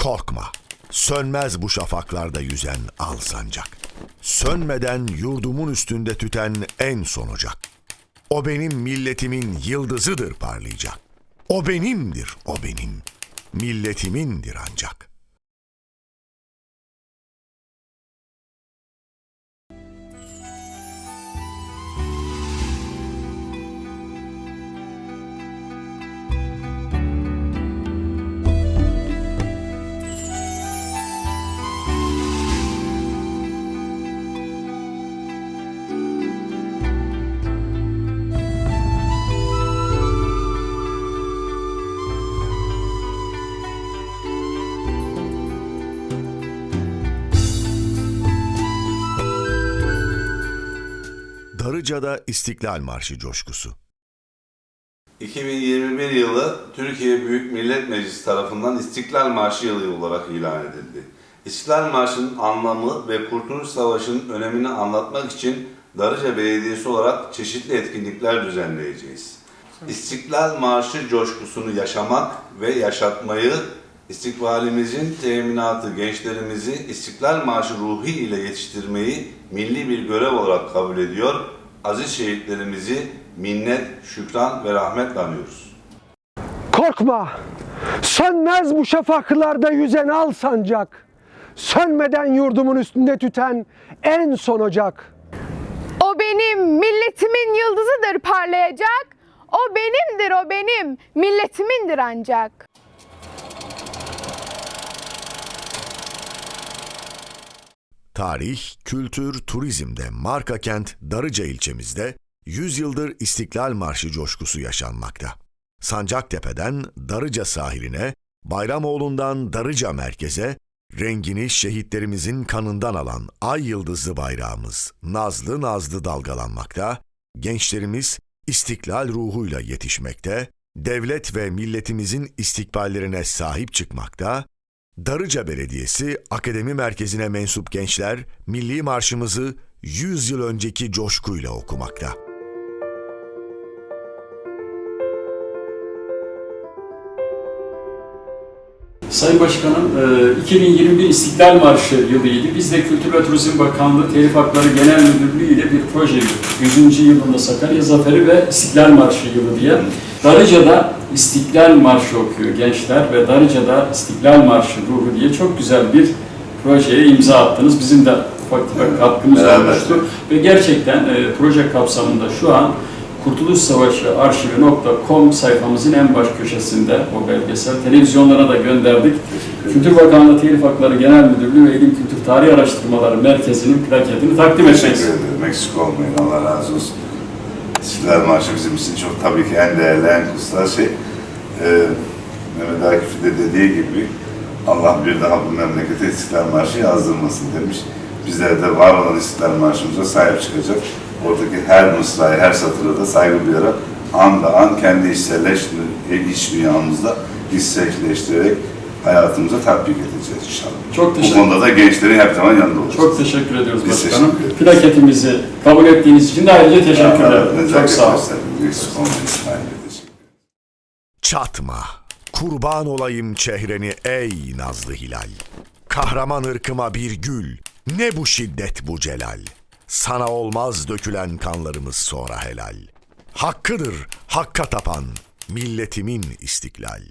Korkma, sönmez bu şafaklarda yüzen al sancak. Sönmeden yurdumun üstünde tüten en son ocak. O benim milletimin yıldızıdır parlayacak. O benimdir, o benim. Milletimindir ancak. Darıca'da İstiklal Marşı coşkusu. 2021 yılı Türkiye Büyük Millet Meclisi tarafından İstiklal Marşı yılı olarak ilan edildi. İstiklal Marşı'nın anlamı ve Kurtuluş Savaşı'nın önemini anlatmak için Darıca Belediyesi olarak çeşitli etkinlikler düzenleyeceğiz. İstiklal Marşı coşkusunu yaşamak ve yaşatmayı, istikbalimizin teminatı gençlerimizi İstiklal Marşı ruhu ile yetiştirmeyi milli bir görev olarak kabul ediyor, aziz şehitlerimizi minnet, şükran ve rahmetle anıyoruz. Korkma, sönmez bu şafaklarda yüzen al sancak. Sönmeden yurdumun üstünde tüten en son ocak. O benim milletimin yıldızıdır parlayacak. O benimdir o benim milletimindir ancak. Tarih, kültür, turizmde marka kent Darıca ilçemizde 100 yıldır İstiklal Marşı coşkusu yaşanmakta. Sancaktepe'den Darıca sahiline, Bayramoğlu'ndan Darıca merkeze, rengini şehitlerimizin kanından alan ay yıldızlı bayrağımız nazlı nazlı dalgalanmakta, gençlerimiz istiklal ruhuyla yetişmekte, devlet ve milletimizin istikballerine sahip çıkmakta, Darıca Belediyesi Akademi Merkezi'ne mensup gençler milli marşımızı 100 yıl önceki coşkuyla okumakta. Sayın Başkanım, e, 2021 İstiklal Marşı yılıydı. Biz de Kültür ve Turizm Bakanlığı Telif Hakları Genel Müdürlüğü ile bir proje yürüttük. 100. yılında Sakarya Zaferi ve İstiklal Marşı yılı diye. Darıca'da İstiklal Marşı okuyor gençler ve Darıca'da İstiklal Marşı ruhu diye çok güzel bir projeye imza attınız. Bizim de ufak tefek katkımız olmuştu. Ve gerçekten e, proje kapsamında şu an Kurtuluş Savaşı Arşivi.com sayfamızın en baş köşesinde o belgesel. Televizyonlara da gönderdik. Kültür Bakanlığı Telif Hakları Genel Müdürlüğü ve İlim Kültür Tarih Araştırmaları Merkezi'nin plaketini takdim etmeyiz. Eksik olmayın. Allah razı olsun. İstiklal Marşı bizim için çok tabii ki en değerli, en kutsal şey. Ee, Mehmet Akif'in de dediği gibi Allah bir daha bu memlekete İstiklal Marşı yazdırmasın demiş. Bizler de var olan İstiklal Marşımıza sahip çıkacak. Oradaki her mısrayı, her satıra da saygı duyarak an da an kendi içselleştirerek, iç dünyamızda içselleştirerek hayatımıza tatbik edeceğiz inşallah. Çok Bu teşekkür konuda da gençlerin her zaman yanında olacağız. Çok teşekkür ediyoruz Biz başkanım. teşekkür ederiz. Plaketimizi kabul ettiğiniz için de ayrıca teşekkür ederim. nezaket Çok sağ olun. Çatma, kurban olayım çehreni ey nazlı hilal. Kahraman ırkıma bir gül, ne bu şiddet bu celal. Sana olmaz dökülen kanlarımız sonra helal. Hakkıdır hakka tapan, milletimin istiklal.